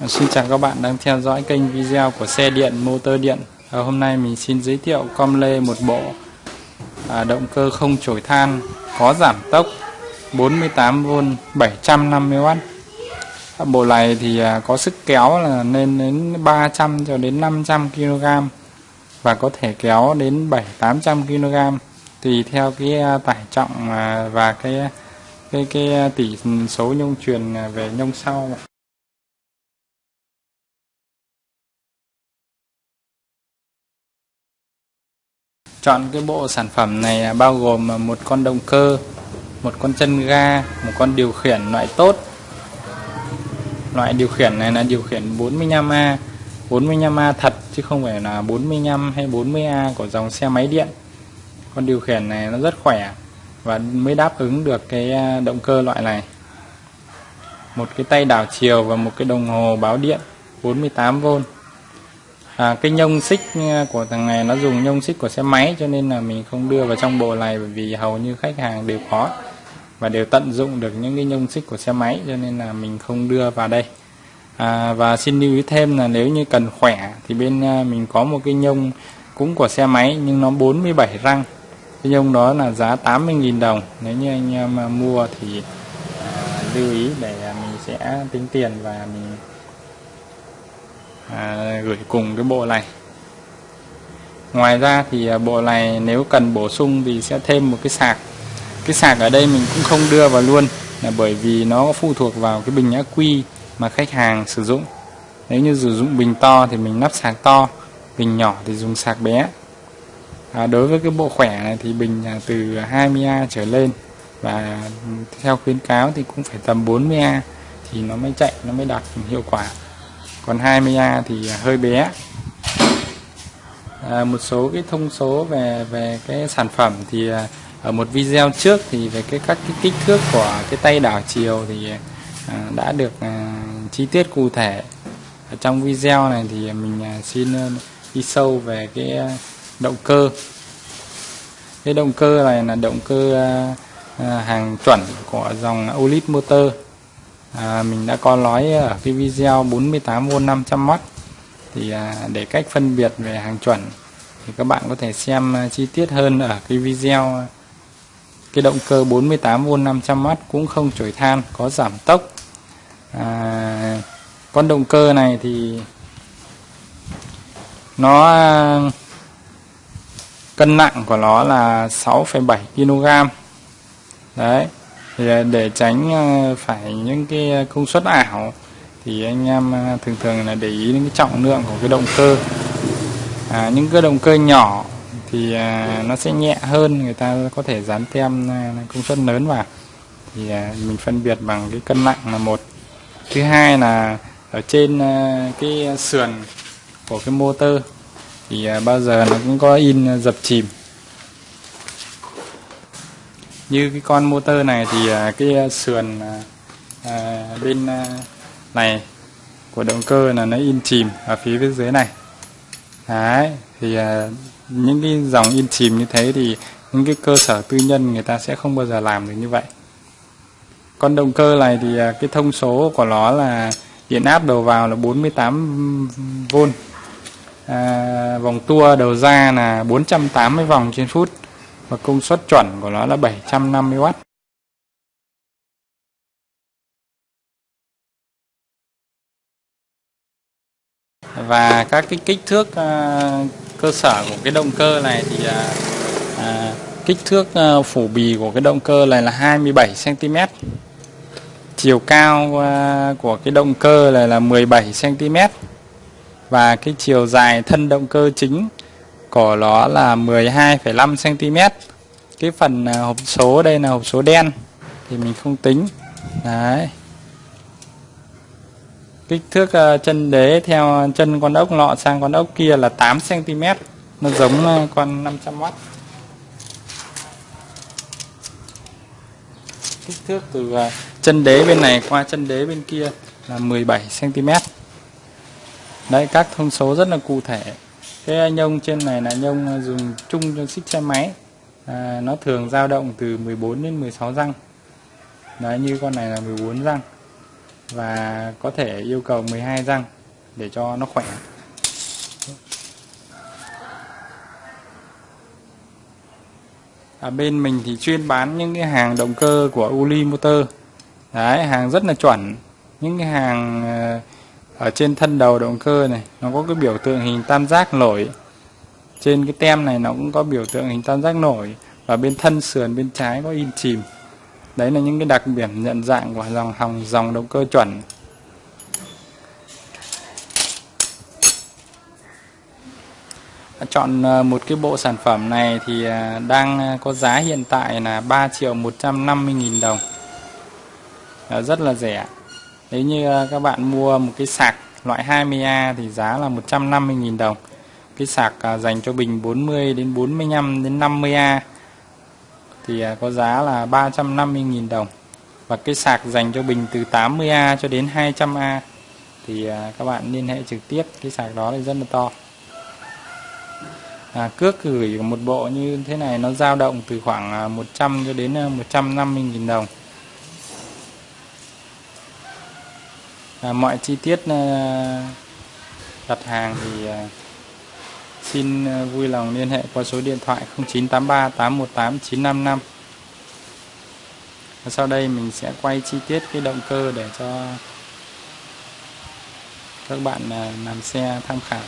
Ờ, xin chào các bạn đang theo dõi kênh video của xe điện motor điện. À, Hôm nay mình xin giới thiệu com lê một bộ à, động cơ không chổi than có giảm tốc 48V 750W à, Bộ này thì à, có sức kéo là lên đến 300 cho đến 500 kg và có thể kéo đến 7-800 kg tùy theo cái à, tải trọng à, và cái cái cái à, tỷ số nhông truyền à, về nhông sau Chọn cái bộ sản phẩm này à, bao gồm à, một con động cơ, một con chân ga, một con điều khiển loại tốt. Loại điều khiển này là điều khiển 45A, 45A thật chứ không phải là 45 hay 40A của dòng xe máy điện. Con điều khiển này nó rất khỏe và mới đáp ứng được cái à, động cơ loại này. Một cái tay đảo chiều và một cái đồng hồ báo điện 48V à, cái nhông xích ờ, của thằng này nó dùng nhông xích của xe máy cho nên là mình không đưa vào trong bộ này bởi vì hầu như khách hàng đều có và đều tận dụng được những cái nhông xích của xe máy cho nên là mình không đưa vào đây. À, và xin lưu ý thêm là nếu như cần khỏe thì bên ờ, mình có một cái nhông cũng của xe máy nhưng nó 47 răng. Cái nhông đó là giá 80.000 đồng. Nếu như anh em ờ, mua thì à, lưu ý để mình sẽ tính tiền và mình à, gửi cùng cái bộ này. Ngoài ra thì à, bộ này nếu cần bổ sung thì sẽ thêm một cái sạc. Cái sạc ở đây mình cũng không đưa vào luôn là bởi vì nó phụ thuộc vào cái bình ác quy mà khách hàng sử dụng. Nếu như sử dụng bình to thì mình lắp sạc to bình nhỏ thì dùng sạc bé. À, đối với cái bộ khỏe này thì bình à, từ 20A trở lên và theo khuyến cáo thì cũng phải tầm 40A thì nó mới chạy nó mới đạt hiệu quả còn 20A thì hơi bé. À, một số cái thông số về về cái sản phẩm thì à, ở một video trước thì về cái các cái kích thước của cái tay đảo chiều thì à, đã được à, chi tiết cụ thể. Ở trong video này thì mình à, xin à, đi sâu về cái à, động cơ. Cái động cơ này là động cơ à, hàng chuẩn của dòng Olip Motor à, mình đã có nói ở cái video 48V 500W thì à, để cách phân biệt về hàng chuẩn thì các bạn có thể xem à, chi tiết hơn ở cái video. Cái động cơ 48V 500W cũng không chổi than có giảm tốc. À, con động cơ này thì nó à, cân nặng của nó là 6,7 kg đấy thì để tránh ờ, phải những cái ờ, công suất ảo thì anh em ờ, thường thường là để ý đến cái trọng lượng của cái động cơ. À, những cái động cơ nhỏ thì à, nó sẽ nhẹ hơn người ta có thể dán tem công suất lớn vào. Thì à, mình phân biệt bằng cái cân nặng là một. Thứ hai là ở trên à, cái sườn của cái motor thì à, bao giờ nó cũng có in dập chìm như cái con motor này thì à, cái à, sườn à, à bên này của động cơ là nó in chìm ở phía bên dưới này. Đấy thì à, những cái dòng in chìm như thế thì những cái cơ sở tư nhân người ta sẽ không bao giờ làm được như vậy. Con động cơ này thì à, cái thông số của nó là điện áp đầu vào là 48V à, vòng tua đầu ra là 480 vòng trên phút và công suất chuẩn của nó là 750W. Và các cái kích thước uh, cơ sở của cái động cơ này thì uh, uh, kích thước uh, phủ bì của cái động cơ này là 27 cm. Chiều cao uh, của cái động cơ này là 17 cm. Và cái chiều dài thân động cơ chính của nó là 12,5 cm cái phần à, hộp số đây là hộp số đen thì mình không tính. Đấy. Kích thước à, chân đế theo chân con ốc lọ sang con ốc kia là 8 cm nó giống à, con 500W kích thước từ chân đế bên này qua chân đế bên kia là 17 cm đấy các thông số rất là cụ thể cái nhông trên này là nhông dùng chung cho xích xe máy. À, nó thường dao động từ 14 đến 16 răng. Đấy như con này là 14 răng. Và có thể yêu cầu 12 răng để cho nó khỏe. Ở bên mình thì chuyên bán những cái hàng động cơ của Uli Motor. Đấy hàng rất là chuẩn. Những cái hàng à, ở trên thân đầu động cơ này, nó có cái biểu tượng hình tam giác nổi. Trên cái tem này nó cũng có biểu tượng hình tam giác nổi. Và bên thân sườn, bên trái có in chìm. Đấy là những cái đặc điểm nhận dạng của dòng hòng, dòng động cơ chuẩn. Chọn ờ, một cái bộ sản phẩm này thì ờ, đang ờ, có giá hiện tại là 3 triệu 150 nghìn đồng. Rất là rẻ nếu như à, các bạn mua một cái sạc loại 20A thì giá là 150.000 đồng. Cái sạc à, dành cho bình 40 đến 45 đến 50A thì à, có giá là 350.000 đồng. Và cái sạc dành cho bình từ 80A cho đến 200A thì các bạn liên hệ trực tiếp cái sạc đó thì rất là to. À, cước gửi một bộ như thế này nó dao động từ khoảng 100 cho đến 150 à, nghìn đồng. À, mọi chi tiết à, đặt hàng thì à, xin à, vui lòng liên hệ qua số điện thoại 0983 818 955 và sau đây mình sẽ quay chi tiết cái động cơ để cho các bạn à, làm xe tham khảo.